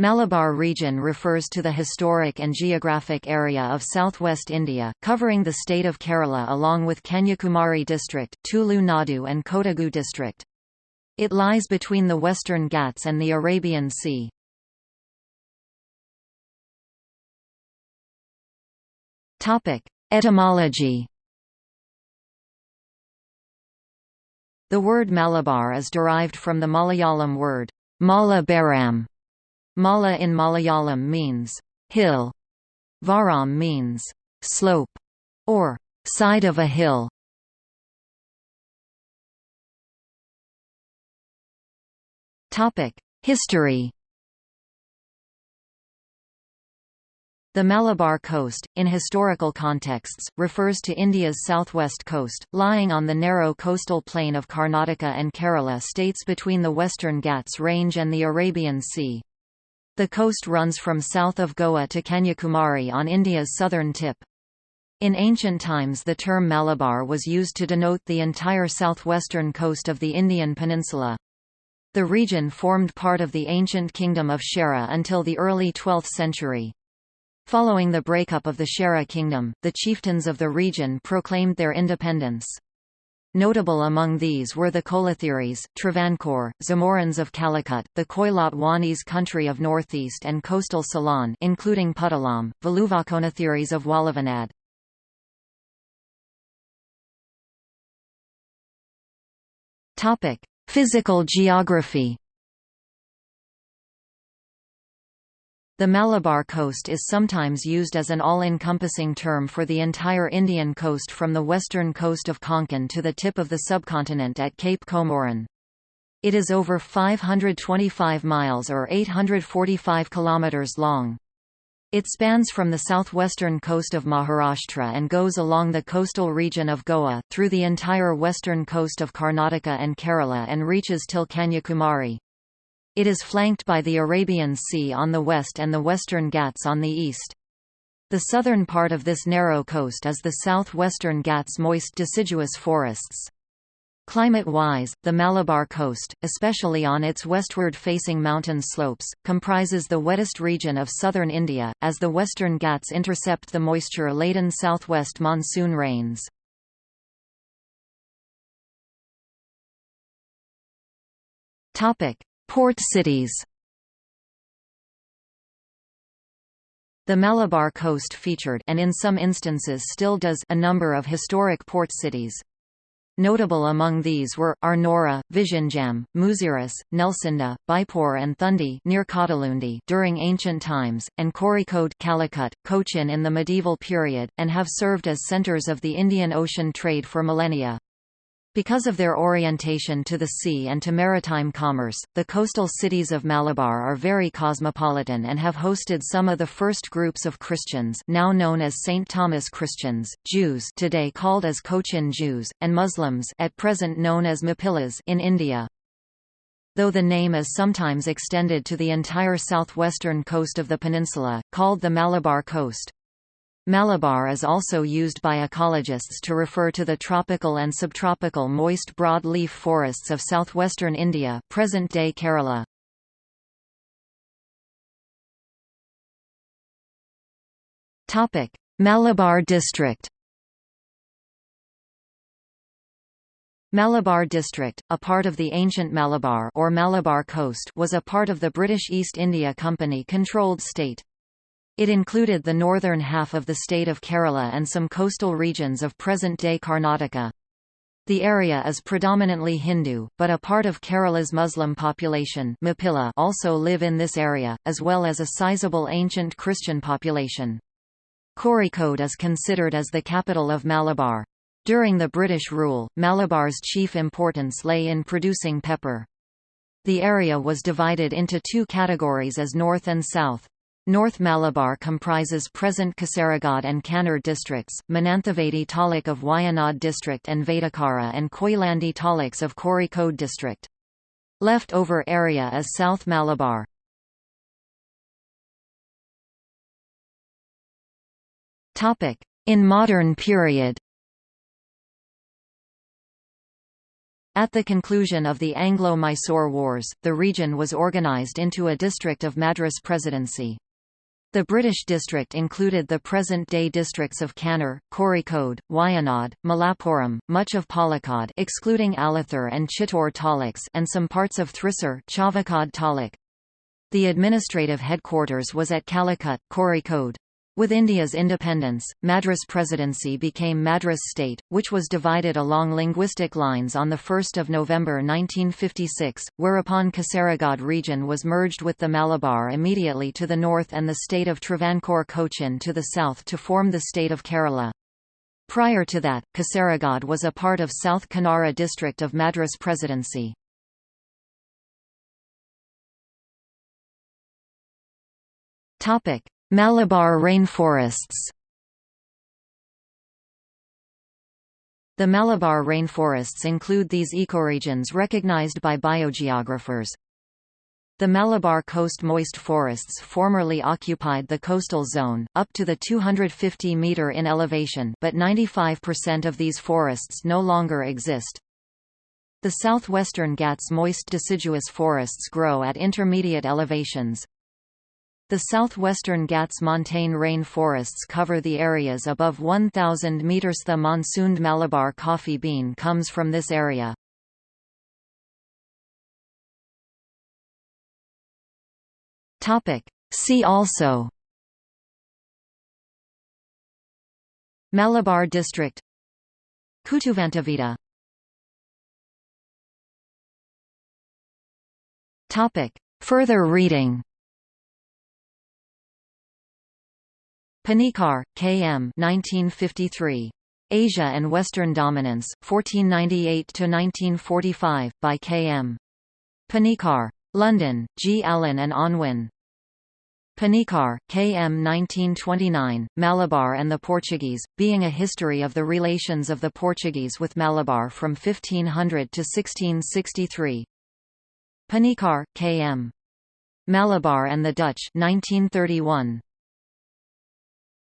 Malabar region refers to the historic and geographic area of southwest India, covering the state of Kerala along with Kanyakumari district, Tulu Nadu and Kodagu district. It lies between the Western Ghats and the Arabian Sea. Etymology The word Malabar is derived from the Malayalam word, Mala Baram, Mala in Malayalam means hill. Varam means slope or side of a hill. Topic: History. The Malabar coast, in historical contexts, refers to India's southwest coast, lying on the narrow coastal plain of Karnataka and Kerala states between the Western Ghats Range and the Arabian Sea. The coast runs from south of Goa to Kanyakumari on India's southern tip. In ancient times the term Malabar was used to denote the entire southwestern coast of the Indian peninsula. The region formed part of the ancient kingdom of Chera until the early 12th century. Following the breakup of the Chera kingdom, the chieftains of the region proclaimed their independence. Notable among these were the Kolathiris, Travancore, Zamorins of Calicut, the Koilatwanis country of northeast and coastal Ceylon including Puttalam, Valuvakonathiris of Valluvanad. Physical geography The Malabar coast is sometimes used as an all-encompassing term for the entire Indian coast from the western coast of Konkan to the tip of the subcontinent at Cape Comorin. It is over 525 miles or 845 kilometers long. It spans from the southwestern coast of Maharashtra and goes along the coastal region of Goa, through the entire western coast of Karnataka and Kerala and reaches till Kanyakumari. It is flanked by the Arabian Sea on the west and the Western Ghats on the east. The southern part of this narrow coast is the southwestern Ghats moist deciduous forests. Climate-wise, the Malabar coast, especially on its westward-facing mountain slopes, comprises the wettest region of southern India, as the western Ghats intercept the moisture-laden southwest monsoon rains. Port cities The Malabar coast featured and in some instances still does a number of historic port cities. Notable among these were, Arnora, Vizhinjam, Muziris, Nelcynda, Beypore and Thundi near Kadalundi during ancient times, and Kozhikode Calicut, Cochin in the medieval period, and have served as centres of the Indian Ocean trade for millennia. Because of their orientation to the sea and to maritime commerce, the coastal cities of Malabar are very cosmopolitan and have hosted some of the first groups of Christians now known as St. Thomas Christians, Jews today called as Cochin Jews, and Muslims at present known as Mapillas in India. Though the name is sometimes extended to the entire southwestern coast of the peninsula, called the Malabar Coast. Malabar is also used by ecologists to refer to the tropical and subtropical moist broad-leaf forests of southwestern India present-day Kerala. Malabar District Malabar District, a part of the ancient Malabar or Malabar Coast was a part of the British East India Company-controlled state. It included the northern half of the state of Kerala and some coastal regions of present-day Karnataka. The area is predominantly Hindu, but a part of Kerala's Muslim population also live in this area, as well as a sizable ancient Christian population. Kozhikode is considered as the capital of Malabar. During the British rule, Malabar's chief importance lay in producing pepper. The area was divided into two categories as north and south. North Malabar comprises present Kasaragod and Kannur districts, Mananthavady taluk of Wayanad district and Vadakara and Koyilandy taluks of Kozhikode district. Left over area is South Malabar. In modern period. At the conclusion of the Anglo-Mysore Wars, the region was organised into a district of Madras Presidency. The British district included the present-day districts of Kannur, Kozhikode, Wayanad, Malappuram, much of Palakkad excluding Alathur and Chittur taluks and some parts of Thrissur Chavakkad taluk. The administrative headquarters was at Calicut, Kozhikode. With India's independence, Madras Presidency became Madras State, which was divided along linguistic lines on 1 November 1956, whereupon Kasaragod region was merged with the Malabar immediately to the north and the state of Travancore Cochin to the south to form the state of Kerala. Prior to that, Kasaragod was a part of South Kanara district of Madras Presidency. Topic: Malabar rainforests The Malabar rainforests include these ecoregions recognized by biogeographers. The Malabar coast moist forests formerly occupied the coastal zone, up to the 250 metre in elevation but 95% of these forests no longer exist. The southwestern Ghats moist deciduous forests grow at intermediate elevations. The southwestern Ghats montane rainforests cover the areas above 1,000 metres. The monsooned Malabar coffee bean comes from this area. See also. Malabar district. Kutuvantavida Further reading Panikkar, K. M. 1953. Asia and Western Dominance, 1498–1945, by K. M. Panikkar. London, G. Allen and Unwin. Panikkar, K. M. 1929, Malabar and the Portuguese, being a history of the relations of the Portuguese with Malabar from 1500 to 1663. Panikkar, K. M. Malabar and the Dutch 1931.